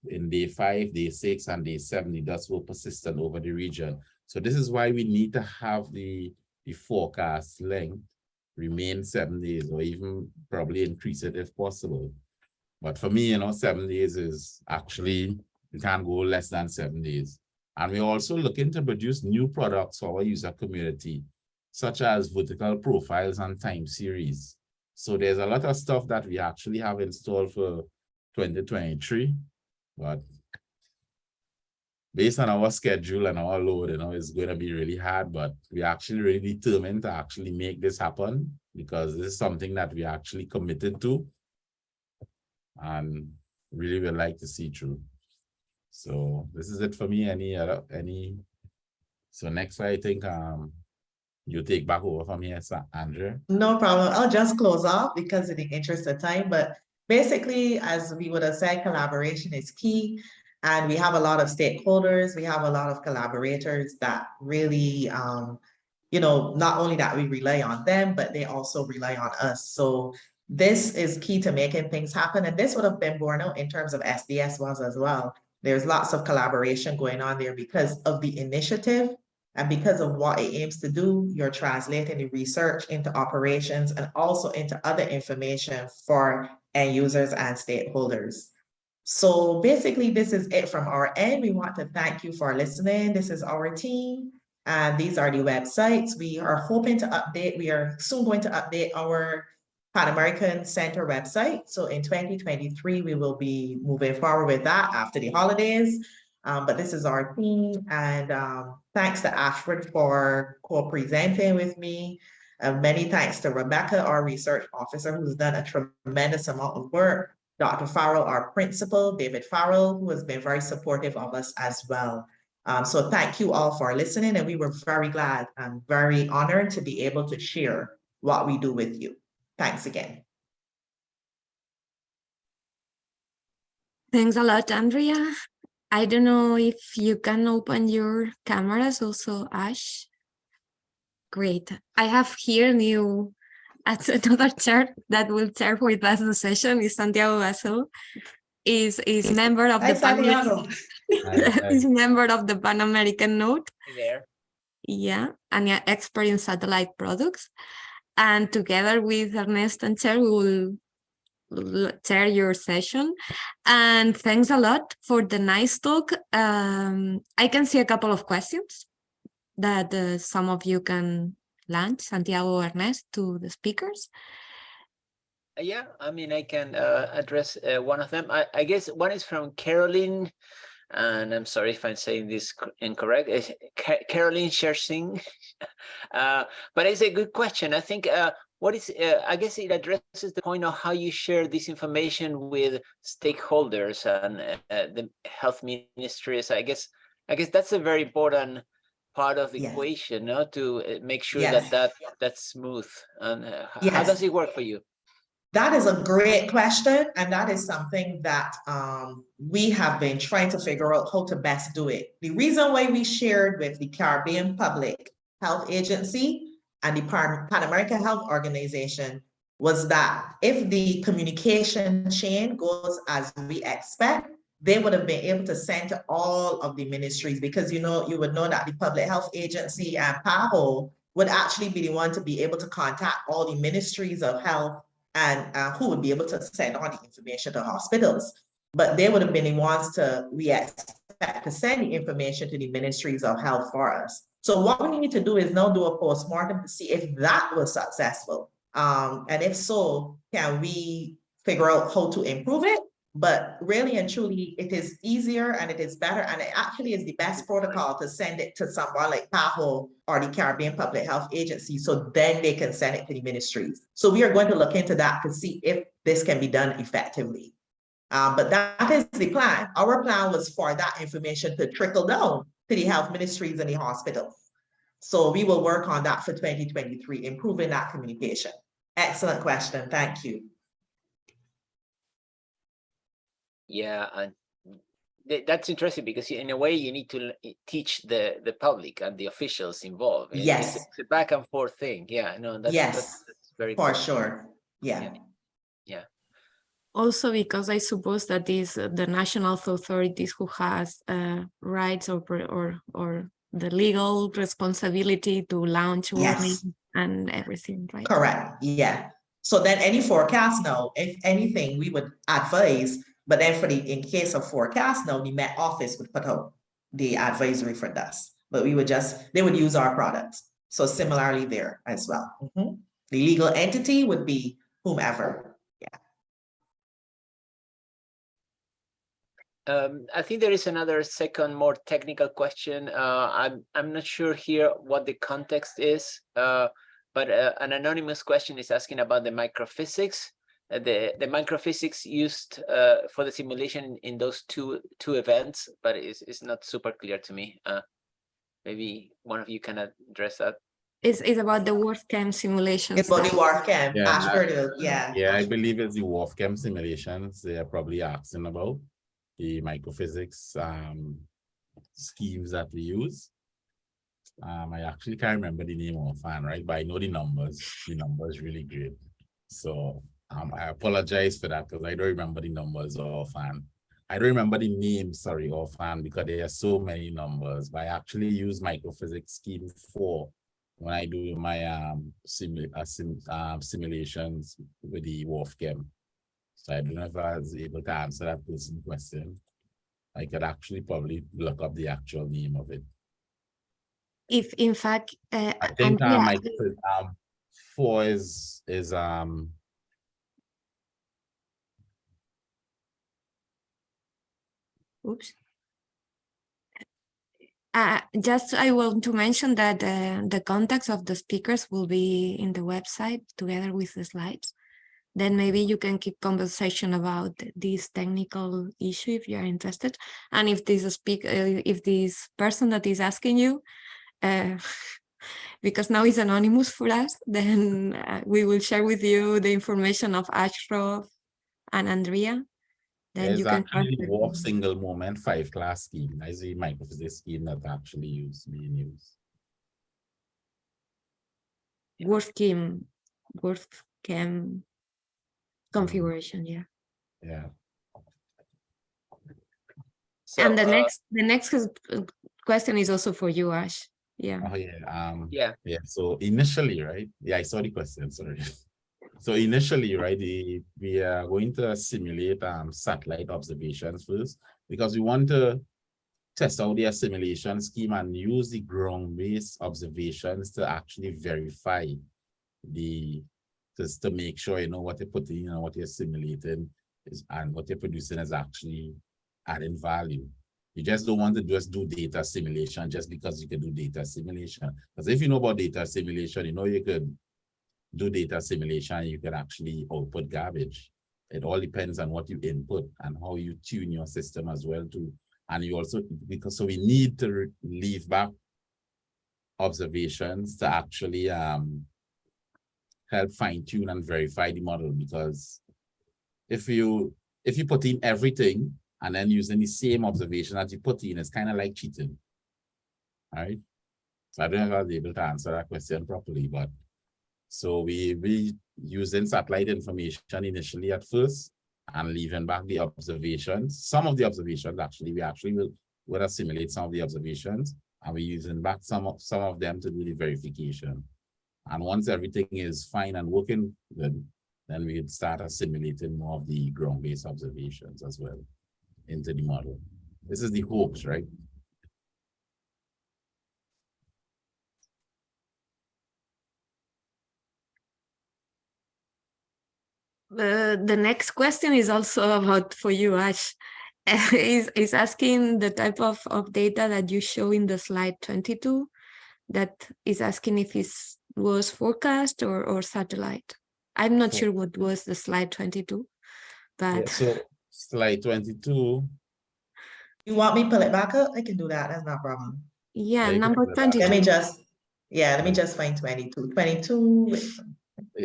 in day five, day six, and day seven, the dust will persistent over the region. So this is why we need to have the, the forecast length remain seven days, or even probably increase it if possible. But for me, you know, seven days is actually, you can't go less than seven days. And we're also looking to produce new products for our user community, such as vertical profiles and time series. So there's a lot of stuff that we actually have installed for twenty twenty-three, but based on our schedule and our load, you know, it's going to be really hard, but we're actually really determined to actually make this happen because this is something that we actually committed to and really would like to see through. So this is it for me. Any other, any? So next, I think, um, you take back over from here, Sir Andrew. No problem. I'll just close off because in the interest of time, but basically, as we would have said, collaboration is key. And we have a lot of stakeholders, we have a lot of collaborators that really, um, you know, not only that we rely on them, but they also rely on us. So this is key to making things happen. And this would have been borne out in terms of SDS WAS as well. There's lots of collaboration going on there because of the initiative And because of what it aims to do, you're translating the research into operations and also into other information for end users and stakeholders. So basically, this is it from our end. We want to thank you for listening. This is our team. And these are the websites. We are hoping to update, we are soon going to update our Pan American Center website. So in 2023, we will be moving forward with that after the holidays. Um, but this is our team. And um, thanks to Ashford for co-presenting with me. Uh, many thanks to Rebecca, our research officer, who's done a tremendous amount of work. Dr. Farrell, our principal, David Farrell, who has been very supportive of us as well. Um, so thank you all for listening, and we were very glad and very honored to be able to share what we do with you. Thanks again. Thanks a lot, Andrea. I don't know if you can open your cameras also, Ash. Great. I have here new at another chair that will chair with us the session is Santiago Gassó. Is is member of Hi, the Pan Santiago. is member of the Pan American Node. there. Yeah, and an expert in satellite products. And together with Ernest and Cher, we will chair your session. And thanks a lot for the nice talk. Um, I can see a couple of questions that uh, some of you can launch, Santiago Ernest, to the speakers. Yeah, I mean, I can uh, address uh, one of them. I, I guess one is from Caroline, and I'm sorry if I'm saying this incorrect. Caroline Shersing. uh, but it's a good question. I think uh, what is, uh, I guess it addresses the point of how you share this information with stakeholders and uh, uh, the health ministries. I guess, I guess that's a very important part of the Yes. equation, no? To uh, make sure Yes. that that that's smooth. And uh, h- how does it work for you? That is a great question, and that is something that um, we have been trying to figure out how to best do it. The reason why we shared with the Caribbean Public Health Agency and the Pan, Pan American Health Organization was that if the communication chain goes as we expect, they would have been able to send to all of the ministries because you know you would know that the Public Health Agency and PAHO would actually be the one to be able to contact all the ministries of health and uh, who would be able to send on the information to hospitals. But they would have been the ones to, we expect to send the information to the ministries of health for us. So what we need to do is now do a postmortem to see if that was successful. Um, and if so, can we figure out how to improve it? But really and truly, it is easier and it is better, and it actually is the best protocol to send it to someone like PAHO or the Caribbean Public Health Agency, so then they can send it to the ministries. So we are going to look into that to see if this can be done effectively. Um, but that is the plan. Our plan was for that information to trickle down to the health ministries and the hospitals. So we will work on that for 2023, improving that communication. Excellent question. Thank you. Yeah, and th- that's interesting because in a way you need to teach the the public and the officials involved. It- Yes. it's a back and forth thing. Yeah, no, that's, Yes, that's, that's very For good. sure. Yeah. Yeah. Also, because I suppose that is uh, the national authorities who has uh, rights or, or or the legal responsibility to launch Yes. warning and everything, right? Correct, yeah. So then any forecast now, if anything, we would advise, but then for the, in case of forecast now, the Met Office would put out the advisory for us. But we would just, they would use our products. So similarly there as well. Mhm. The legal entity would be whomever. Um, I think there is another second, more technical question. Uh, I'm I'm not sure here what the context is, uh, but uh, an anonymous question is asking about the microphysics. Uh, the the microphysics used uh, for the simulation in those two two events, but it's it's not super clear to me. Uh, maybe one of you can address that. It's, it's about the WRF-Chem simulations. It's body that- work Yeah, Ashford, yeah. Yeah, I believe it's the WRF-Chem simulations they are probably asking about, the microphysics um schemes that we use. Um, I actually can't remember the name of fan, right? But I know the numbers. The numbers really great. So um, I apologize for that because I don't remember the numbers offhand. I don't remember the name, sorry, offhand, because there are so many numbers, but I actually use microphysics scheme four when I do my um, simu uh, sim um, simulations with the WRF-Chem. So I don't know if I was able to answer that person question. I could actually probably look up the actual name of it. If in fact, uh, I think um, I, um, four is is um Oops. Uh, just I want to mention that uh, the contacts of the speakers will be in the website together with the slides. Then maybe you can keep conversation about this technical issue if you are interested. And if this speak, uh, if this person that is asking you, uh, because now it's anonymous for us, then uh, we will share with you the information of Ashraf and Andrea then There's you can actually contact WRF single moment five class scheme. That's the microphysics scheme that actually used being used. WRF-Chem, Worth Chem configuration, yeah. Yeah. So, and the uh, next, the next uh, question is also for you, Ash. Yeah. Oh yeah. Um yeah, yeah. So initially, right? Yeah, I saw the question, sorry. So initially, right, the, we are going to simulate um satellite observations first because we want to test out the assimilation scheme and use the ground-based observations to actually verify the just to make sure you know what you're putting in and what you're simulating is and what you're producing is actually adding value. You just don't want to just do data assimilation just because you can do data assimilation. Because if you know about data assimilation, you know you could do data assimilation, you can actually output garbage. It all depends on what you input and how you tune your system as well too. And you also, because so we need to leave back observations to actually um, help fine tune and verify the model because if you if you put in everything and then using the same observation that you put in, it's kind of like cheating. All right. So I don't know if I was able to answer that question properly, but so we we using satellite information initially at first and leaving back the observations. Some of the observations actually, we actually will, will assimilate some of the observations and we're using back some of some of them to do the verification. And once everything is fine and working good, then we start assimilating more of the ground-based observations as well into the model. This is the hopes, right? The, the next question is also about for you, Ash. is, is asking the type of, of data that you show in the slide 22 that is asking if it was forecast or, or satellite. I'm not For- sure what was the slide 22, Yeah, but so slide 22, You want me to pull it back up? I can do that. That's not a problem. yeah, you can number do that. Let me just, yeah, let me just find 22. 22, wait, eh,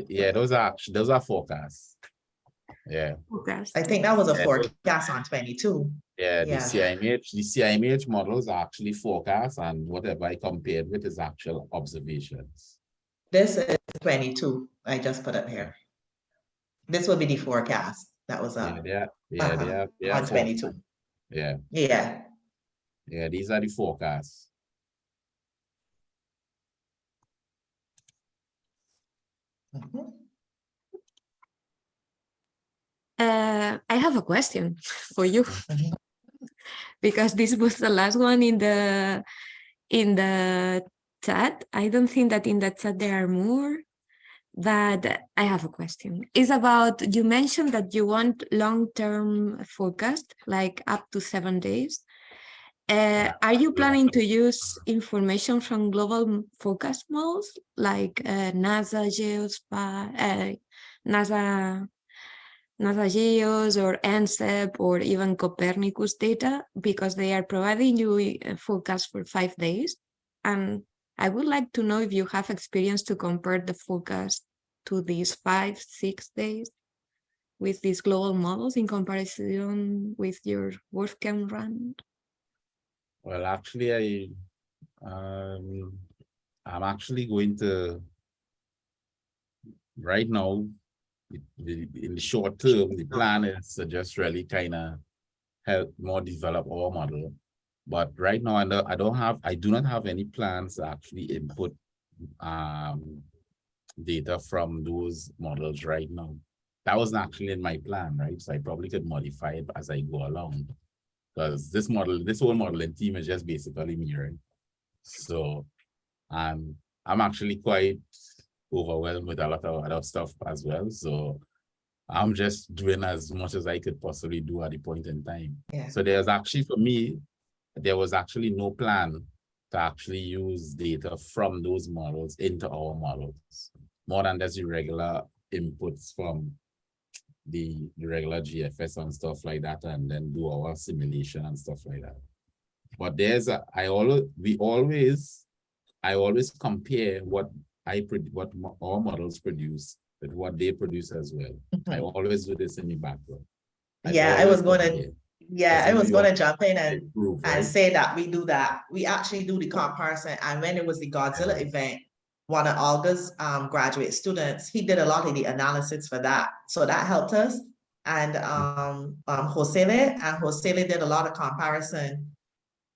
yeah, those are those are forecasts. Yeah, forecast. I think that was a Yeah. forecast on 22. yeah, the CIMH, the CIMH models are actually forecasts and whatever I compared with is actual observations. This is 22. I just put up here. This will be the forecast. That was Yeah, uh, they are, yeah, uh-huh, are, they on 22. Yeah, Yeah. yeah, these are the forecasts. Uh, I have a question for you Mhm. because this was the last one in the in the chat. I don't think that in the chat there are more, but I have a question. It's about you mentioned that you want long-term forecast, like up to seven days. Uh, are you planning to use information from global forecast models like uh, NASA, Geospatial, uh, NASA NASA GEOS or NCEP or even Copernicus data because they are providing you a forecast for five days. And I would like to know if you have experience to compare the forecast to these five, six days with these global models in comparison with your WRF-Chem run. Well, actually, I, um, I'm actually going to, right now, in the short term, the plan is to just really kind of help more develop our model. But right now, I don't, I don't have, I do not have any plans to actually input um data from those models right now. That wasn't actually in my plan, right? So I probably could modify it as I go along. Because this model, this whole modeling team is just basically mirroring. So um, I'm actually quite overwhelmed with a lot of other stuff as well. So I'm just doing as much as I could possibly do at the point in time. Yeah. So there's actually, for me, there was actually no plan to actually use data from those models into our models, more than just the regular inputs from the, the regular GFS and stuff like that, and then do our simulation and stuff like that. But there's a, I always, we always, I always compare what I, what our models produce with what they produce as well. I always do this in the background. Mm-hmm. Yeah, I was gonna- Yeah, I was gonna jump in and improve, and right? say that we do that. We actually do the comparison. And when it was the Godzilla event, one of Olga's um graduate students, he did a lot of the analysis for that. So that helped us. And um, um, Josele, and Josele did a lot of comparison.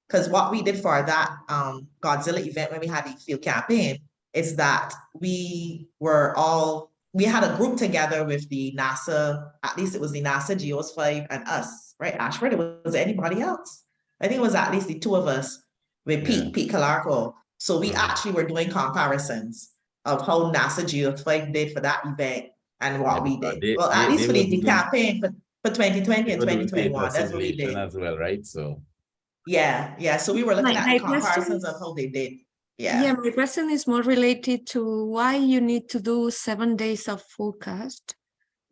Cause what we did for that um Godzilla event when we had the field campaign is that we were all, we had a group together with the NASA, at least it was the NASA Geos five and us, right? Ashford, it was anybody else? I think it was at least the two of us with. Pete, Pete Colarco. So we Mhm. actually were doing comparisons of how NASA GEOS-5 did for that event and what Yeah, we did. they- Well, at they- least they for the, were the doing- campaign for, for twenty twenty and We're twenty doing data twenty-one, that's what we did. As well, right? So. Yeah, yeah, so we were looking My- at my comparisons of how they did. Yeah, Yeah, my question is more related to why you need to do seven days of forecast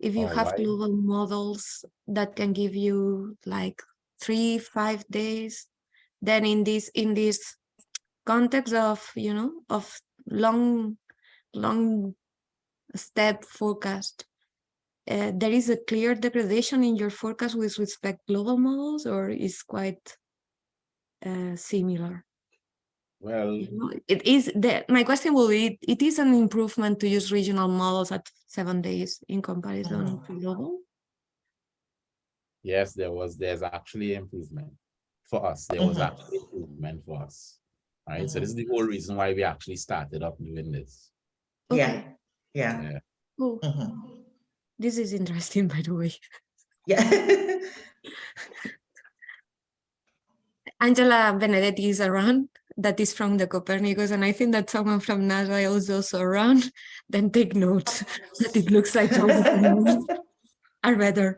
if you Oh, have why? global models that can give you like three, five days. Then in this in this context of you know of long, long step forecast, uh, there is a clear degradation in your forecast with respect global models, or is quite uh, similar. Well, You know, It is the, my question will be, it is an improvement to use regional models at seven days in comparison Mhm. to global? yes, there was, there's actually improvement for us. There was Mhm. actually improvement for us. Right? So Mhm. this is the whole reason why we actually started up doing this. yeah, Okay, yeah. cool. mhm, This is interesting, by the way. Yeah. Angela Benedetti is around, that is from the Copernicus, and I think that someone from NASA is also around, then take notes, that it looks like all the things are better.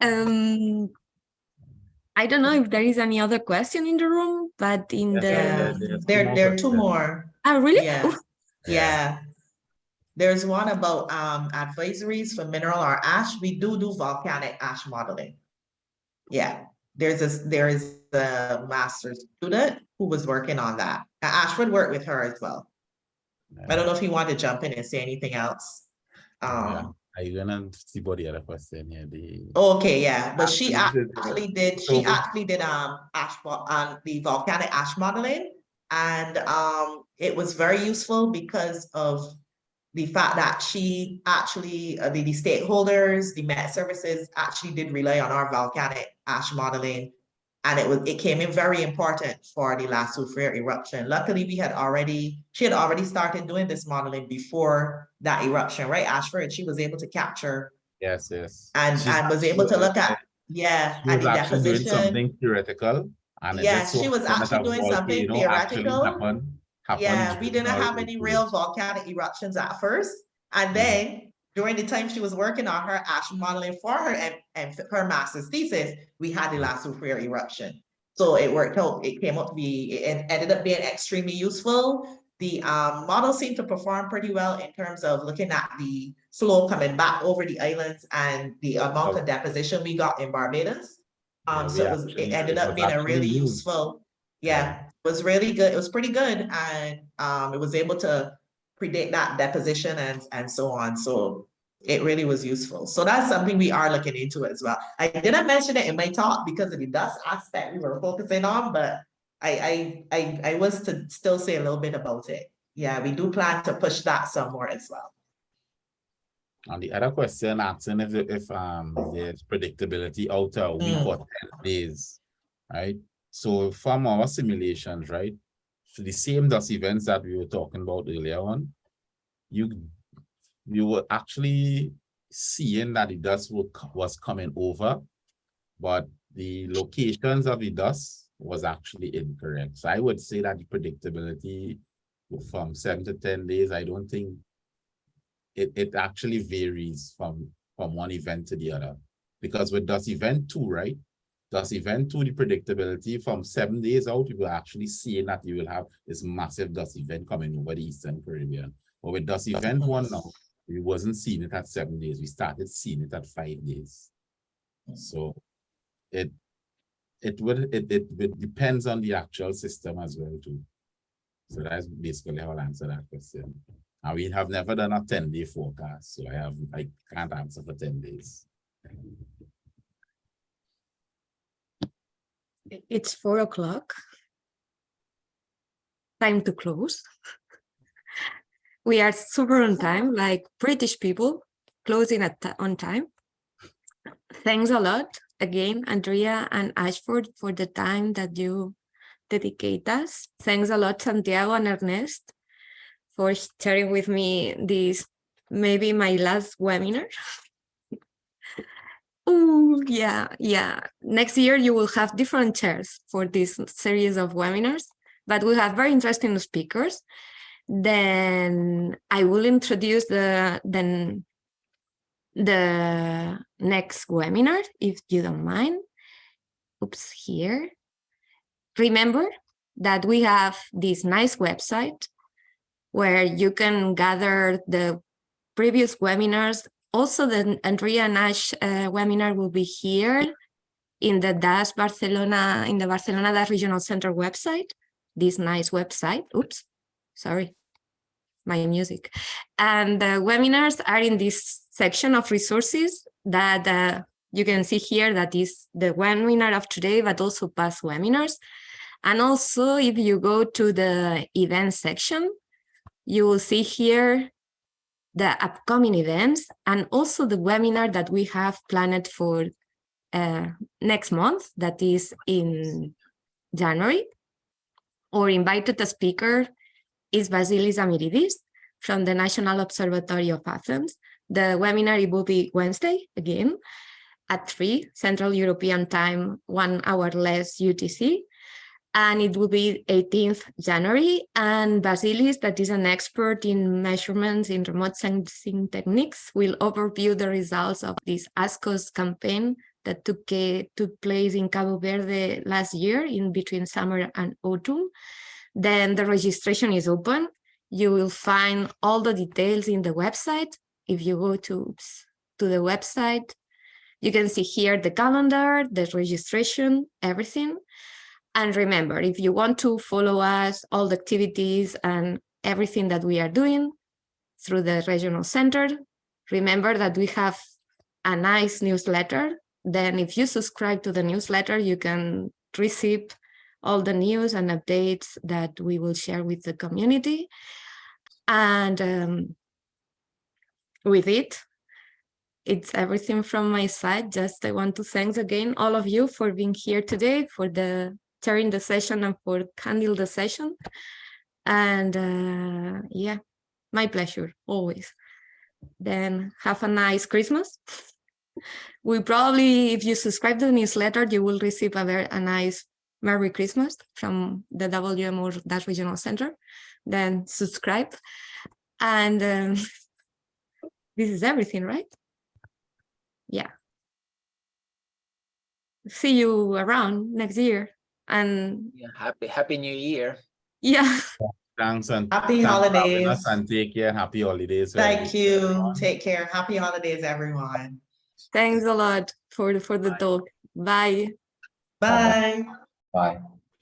Um, I don't know if there is any other question in the room, but in Yes, the, Yeah, there's there, there are two more. oh, really? Yeah. Yeah. There's one about um advisories for mineral or ash. We do do volcanic ash modeling. Yeah, there's this, there is a master's student who was working on that. Ashford worked with her as well. I don't know if you want to jump in and say anything else. Yeah. Um, Are you gonna see the other question here? The, okay, yeah, but she Actually, actually did, she actually did um ash, um, the volcanic ash modeling. And um, it was very useful because of the fact that she actually, uh, the, the stakeholders, the Met Services actually did rely on our volcanic ash modeling. And it was, it came in very important for the last Soufriere eruption. Luckily, we had already, she had already started doing this modeling before that eruption, right, Ashford? And she was able to capture yes, yes. and, She's and was able to look at, yeah, was the deposition. something theoretical. and Yeah, she was actually doing something theoretical. happened- happened Yeah, we didn't have any real volcanic eruptions at first. And Mhm. then during the time she was working on her ash modeling for her and, and her master's thesis, we had the La Soufriere eruption. So it worked out, it came out to be, it ended up being extremely useful. The um, model seemed to perform pretty well in terms of looking at the flow coming back over the islands and the amount of deposition we got in Barbados. Um, we so it was, it ended up being a really useful, Yeah. yeah, it was really good. It was pretty good and um, it was able to predict that deposition and, and so on. So it really was useful. So that's something we are looking into as well. I didn't mention it in my talk because of the dust aspect we were focusing on, but I, I, I, I was to still say a little bit about it. Yeah, we do plan to push that some more as well. On the other question, asking if, if, um, there's predictability out a week Mm. or ten days, right? So from our simulations, right? The same dust events that we were talking about earlier on, you, you were actually seeing that the dust wa- was coming over, but the locations of the dust was actually incorrect. So I would say that the predictability from seven to ten days, I don't think it, it actually varies from, from one event to the other. Because with dust event two, right? Dust event two, the predictability from seven days out, you will actually see that you will have this massive dust event coming over the Eastern Caribbean. But with dust event one now, we wasn't seeing it at seven days. We started seeing it at five days. So it, it would, it, it, it depends on the actual system as well too. So that's basically how I'll answer that question. And we have never done a ten day forecast, so I have, I can't answer for ten days. I- It's four o'clock. Time to close. We are super on time, like British people, closing at on time. Thanks a lot again, Andrea and Ashford, for the time that you dedicate us. Thanks a lot, Santiago and Ernest, for sharing with me this, maybe my last webinar. Yeah, yeah. Next year you will have different chairs for this series of webinars, but we have very interesting speakers. Then I will introduce the then the next webinar, if you don't mind. Oops, here. Remember that we have this nice website where you can gather the previous webinars also, the Andrea Nash uh, webinar will be here in the Dust Barcelona, in the Barcelona Dust Regional Center website, this nice website. Oops, sorry, my music. And the webinars are in this section of resources that uh, you can see here that is the webinar of today, but also past webinars. And also, if you go to the event section, you will see here the upcoming events and also the webinar that we have planned for uh, next month, that is in January. Our invited speaker is Vasilis Amiridis from the National Observatory of Athens. The webinar will be Wednesday again at 3 Central European Time, one hour less UTC and it will be 18th January. And Vasilis, that is an expert in measurements in remote sensing techniques, will overview the results of this ASKOS campaign that took, took place in Cabo Verde last year in between summer and autumn. Then the registration is open. You will find all the details in the website. If you go to, oops, to the website, you can see here the calendar, the registration, everything. And remember, if you want to follow us, all the activities and everything that we are doing through the regional center, remember that we have a nice newsletter. Then if you subscribe to the newsletter, you can receive all the news and updates that we will share with the community. And um, with it, it's everything from my side. Just I want to thank again all of you for being here today, for the chairing the session and for handling the session. And uh, yeah, my pleasure, always. Then have a nice Christmas. We probably, if you subscribe to the newsletter, you will receive a very a nice Merry Christmas from the WMO Dust Regional Center. Then subscribe. And um, this is everything, right? Yeah. See you around next year. And Yeah, happy Happy New Year. yeah, Thanks and. Happy thanks holidays. And take care, happy holidays. to Thank everyone. you. Take care. Happy holidays, everyone. thanks a lot for, for the Bye. talk. Bye. Bye. Bye.